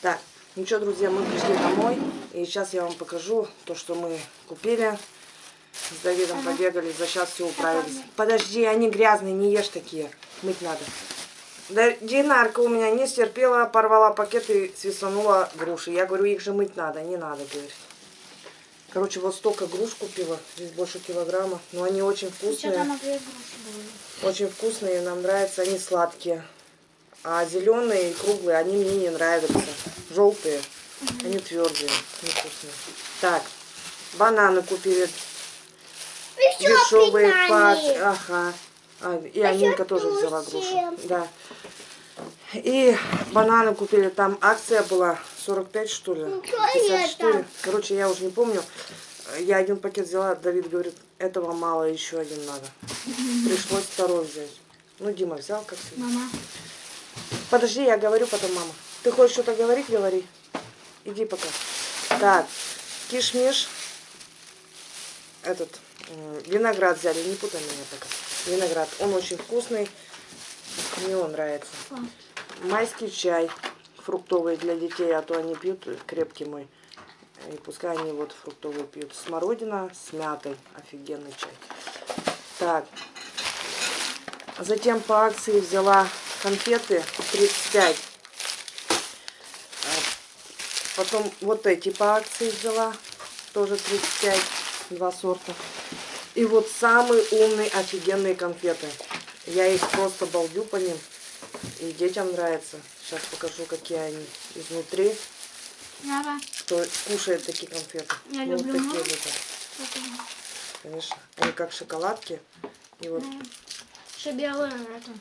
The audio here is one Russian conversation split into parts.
Так, ну что, друзья, мы пришли домой. И сейчас я вам покажу то, что мы купили. С Давидом ага. побегали, за сейчас все управились. Подожди, они грязные, не ешь такие. Мыть надо. Да, Динарка у меня не стерпела, порвала пакет и свисанула груши. Я говорю, их же мыть надо, не надо, говорит. Короче, вот столько груш купила, здесь больше килограмма. Но они очень вкусные. Очень вкусные, нам нравятся, они сладкие. А зеленые и круглые, они мне не нравятся. Желтые, угу. они твердые, невкусные. Так, бананы купили. Дешевые пачки. Ага. А, и Анинка тоже взяла грушу. Да. И бананы купили. Там акция была 45, что ли? 54. Ну, Короче, я уже не помню. Я один пакет взяла. Давид говорит, этого мало, еще один надо. Пришлось второй взять. Ну, Дима взял, как всегда. Мама. Подожди, я говорю потом, мама. Ты хочешь что-то говорить? Говори. Иди пока. Так, кишмиш. Этот, виноград взяли. Не путай меня пока. Виноград. Он очень вкусный. Мне он нравится. Майский чай фруктовый для детей, а то они пьют крепкий мой. И пускай они вот фруктовый пьют. Смородина с мятой. Офигенный чай. Так. Затем по акции взяла конфеты 35. Потом вот эти по акции взяла. Тоже 35. Два сорта. И вот самые умные офигенные конфеты. Я их просто балдю по ним. И детям нравится. Сейчас покажу, какие они изнутри. Давай. Кто кушает такие конфеты. Я ну, люблю. Вот такие вот. Конечно. Они как шоколадки. И вот. Еще белое это.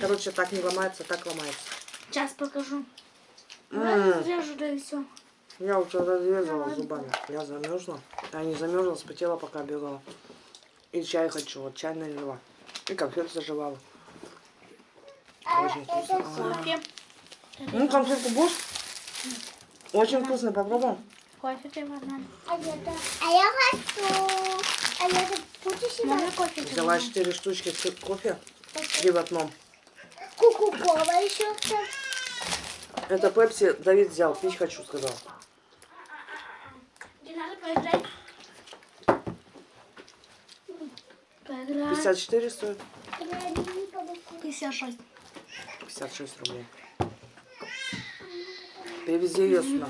Короче, так не ломается, так ломается. Сейчас покажу. Разрежу, да и все. Я уже разрезала зубами. Я замерзла. Я не замерзла, спотела, пока бегала. И чай хочу. Вот чай налила. И конфет заживала. Очень вкусно. Кофе. Ну, конфетку будешь? Очень вкусно, попробуем. Кофе ты возьмем. А я хочу. А я кофе? Взяла 4 штучки кофе. Три в одном. Кока-кола еще. Это пепси Давид взял. Пить хочу, сказал. поиграть. 54 стоит? 56. 56 рублей. Привези ее сюда.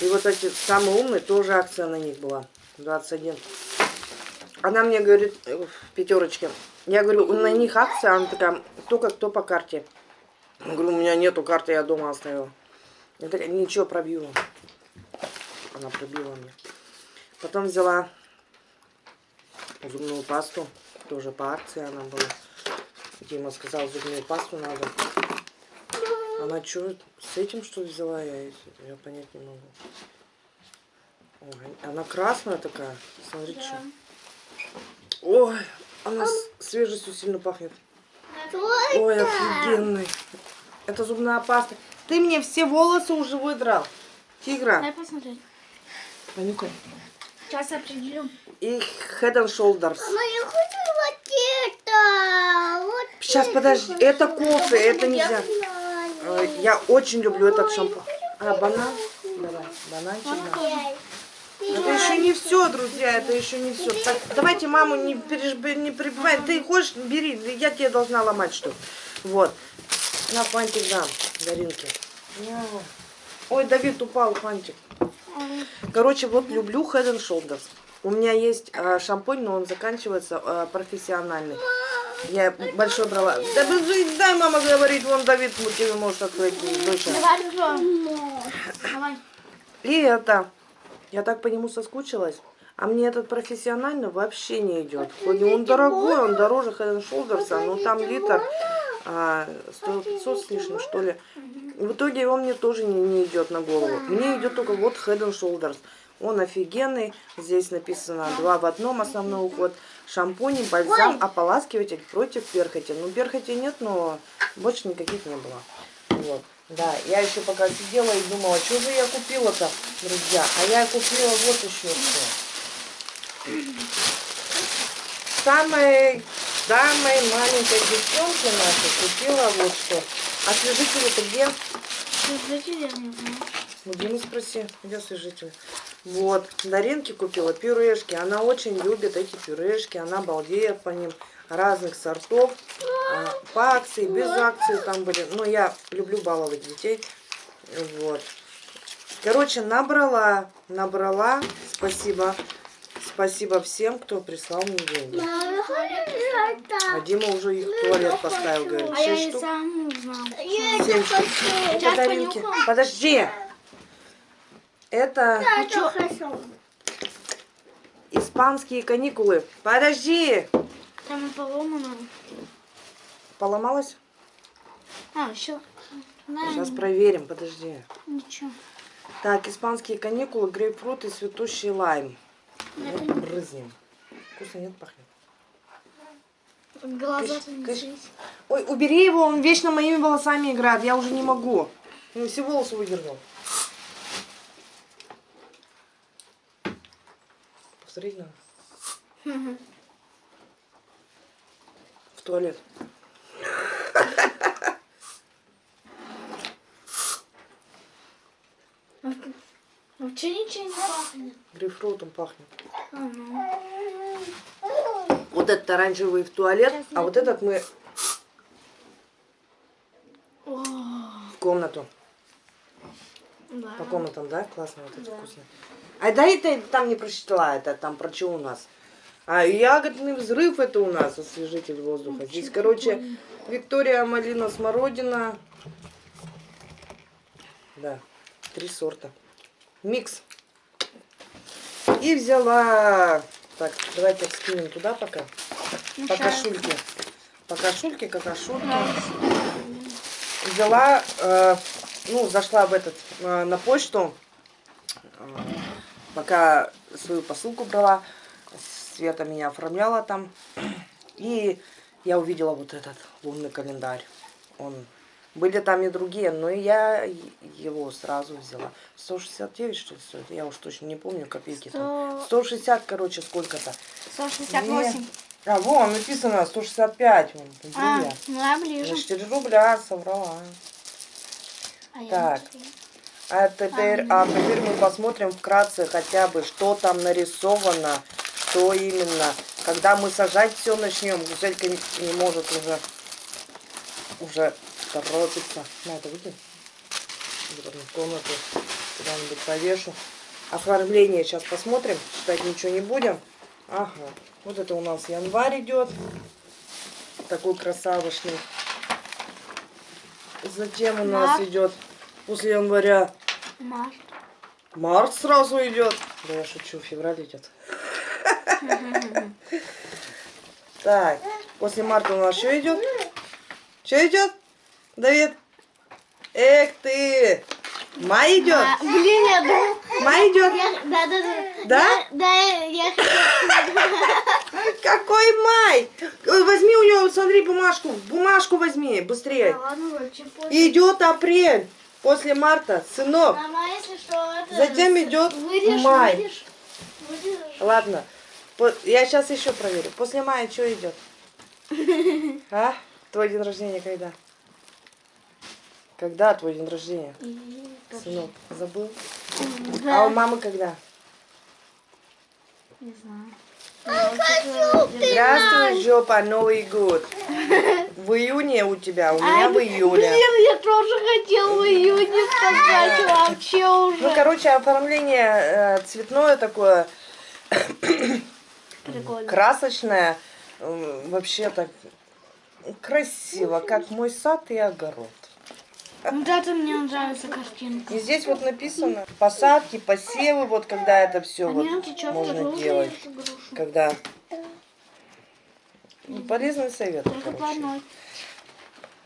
И вот эти самые умные, тоже акция на них была. 21. Она мне говорит, э, в пятерочке. Я говорю, на них акция, она такая, только кто по карте. Говорю, у меня нету карты, я дома оставила. Я такая, ничего, пробила. Она пробила мне. Потом взяла зубную пасту. Тоже по акции она была. Дима сказал, зубную пасту надо. Она что, с этим что взяла я? Я понять не могу. Ой, она красная такая. Смотрите, да. что. Ой, она с свежестью сильно пахнет. Ой, офигенный. Это зубная паста. Ты мне все волосы уже выдрал. Тигра. Дай посмотреть. Понюхай. Сейчас определю. И Head and Shoulders. Мама, я хочу вот это. Вот Сейчас, подожди. Это кофе, это нельзя. Э, я очень люблю этот шампунь. А, банан? Давай, бананчик. Это еще не все, друзья, это еще не все. Так, давайте маму не, переж... не прибивай. Ты хочешь, бери, я тебе должна ломать что Вот. На фантик дам, Даринке. Ой, Давид упал, фантик. Короче, вот люблю Head and Shoulders. У меня есть э, шампунь, но он заканчивается э, профессиональный. Я большой брала. Да дай мама говорит, вон Давид тебе может открыть. Давай, И это, я так по нему соскучилась. А мне этот профессиональный вообще не идет. Хоть он дорогой, он дороже Head Shoulders, но там литр а, стоил 500 с лишним, что ли. В итоге он мне тоже не, не идет на голову. Мне идет только вот Head and Shoulders. Он офигенный. Здесь написано два в одном основной уход. Шампунь, бальзам, ополаскиватель против перхоти. Ну, перхоти нет, но больше никаких не было. Вот. Да, я еще пока сидела и думала, что же я купила-то, друзья. А я купила вот еще что. Самой, самой маленькой девчонке нашей купила вот что. Освежитель-то где? Освежитель, я не знаю. У Димы спроси, где освежитель. Вот, Даринке купила пюрешки. Она очень любит эти пюрешки. Она балдеет по ним. Разных сортов. А, По акции, без акции там были. Но я люблю баловать детей. Вот. Короче, набрала, набрала. Спасибо. Спасибо всем, кто прислал мне деньги. А. Дима уже их в туалет поставил, говорит. А я штук. сам узнал. Семь штук. Это. Подожди. Это хочу. испанские каникулы. Подожди. Там и поломано. Поломалась? А, еще. Сейчас проверим, подожди. Ничего. Так, испанские каникулы, грейпфрут и цветущий лайм. Вот брызнем. Вкусно нет, пахнет. Глаза Кыш, кыш. Ой, убери его, он вечно моими волосами играет, я уже не могу. Ну, все волосы выдернул. Посмотреть надо. В туалет. Вообще ничего не пахнет. Грейпфрутом пахнет. А, ну. Вот этот оранжевый в туалет, а вот этот мы О, в комнату. да. По комнатам, да? Классно, вот это вкусно. А да, это там не прочитала, это там про что у нас. А ягодный взрыв это у нас освежитель воздуха. Здесь, короче, Виктория малина смородина. Да, три сорта. Микс. И взяла... Так, давайте скинем туда пока. Ну, По щас. кашульке. По кашульке, какашульке. Взяла, э, ну, зашла в этот, э, на почту, э, пока свою посылку брала, Света меня оформляла там, и я увидела вот этот лунный календарь. Он, были там и другие, но я его сразу взяла. 169, что ли, стоит? Я уж точно не помню, копейки там. 160, короче, сколько-то. 168. А, вон, написано 165. Вон, А, ну я на ближе. 4 рубля соврала. А Так. А теперь, а теперь мы посмотрим вкратце хотя бы, что там нарисовано, что именно. Когда мы сажать все начнем, Гузелька не, не может уже, уже торопиться. На это потом в комнату куда-нибудь повешу. Оформление сейчас посмотрим, читать ничего не будем. Ага, вот это у нас январь идет. Такой красавочный. Затем у нас Март. идет после января Март. Март сразу идет. Да я шучу, февраль идет. Так, после марта у нас что идет? Что идет? Давид? Эх ты! Май идет? А, блин, я думал... Май идет? я- Да, да, да. Да? Да, я хотела... Какой май? Возьми у него, смотри, бумажку. Бумажку возьми, быстрее. Да ладно. Идет апрель. После марта, сынок. Мама, если что, это... Затем идет Вырежь, май. вырежь. Вырежь. Ладно. Я сейчас еще проверю. После мая что идет? А? Твой день рождения когда? Когда твой день рождения? И- Сынок, забыл? Да. А у мамы когда? Не знаю. Здравствуй, жопа, Новый год. В июне у тебя, у меня в июле. Блин, я тоже хотела в июне сказать вообще Ну, уже. короче, оформление э, цветное такое, Прикольно. красочное. Вообще так красиво, как мой сад и огород. Вот это мне нравится картинка. И здесь вот написано посадки, посевы, вот когда это все А вот можно вторую делать. Когда Ну, полезный совет, Только короче.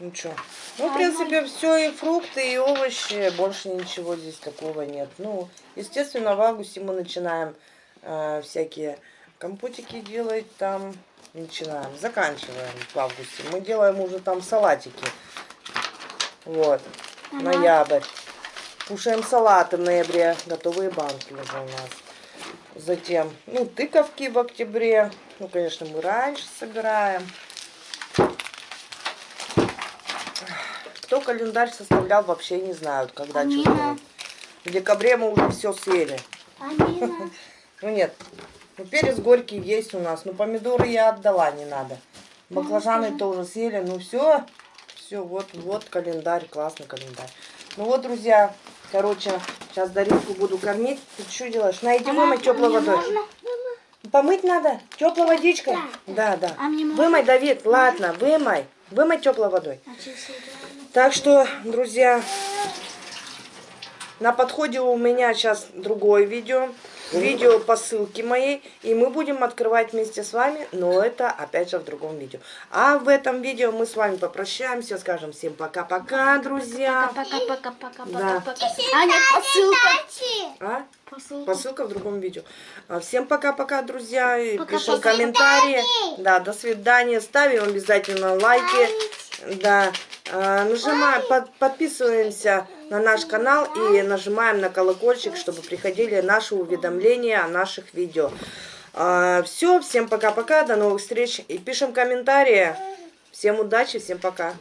Ну что? Ну, в принципе, все и фрукты, и овощи, больше ничего здесь такого нет. Ну, естественно, в августе мы начинаем э, всякие компотики делать там. Начинаем, заканчиваем в августе. Мы делаем уже там салатики. Вот, Ага. ноябрь. Кушаем салаты в ноябре, готовые банки уже у нас. Затем, ну, тыковки в октябре. Ну, конечно, мы раньше собираем. Кто календарь составлял, вообще не знают, когда Амина. делать. В декабре мы уже все съели. Амина. Ну нет, ну перец горький есть у нас. Ну помидоры я отдала, не надо. Баклажаны тоже съели. Ну все, все, вот, вот календарь, классный календарь. Ну вот, друзья, короче, сейчас Даринку буду кормить. Ты что делаешь? На, иди вымой теплой водой. можно? Помыть надо? Теплой водичкой? Да, да. А мне можно? Вымой, Давид, ладно, вымой. Вымой теплой водой. А. Так что, друзья, на подходе у меня сейчас другое видео. Видео по ссылке моей. И мы будем открывать вместе с вами. Но это опять же в другом видео. А в этом видео мы с вами попрощаемся. Скажем всем пока-пока, друзья. Пока-пока-пока-пока. Да. пока. А нет, посылка. А? Посылка. Посылка в другом видео. А, Всем пока-пока, друзья. Пока, Пишем пока. комментарии. Да, до свидания. Ставим обязательно лайки. Да. А, Нажимаем, под- подписываемся на наш канал и нажимаем на колокольчик, чтобы приходили наши уведомления о наших видео. Все, всем пока-пока, до новых встреч и пишем комментарии. Всем удачи, всем пока.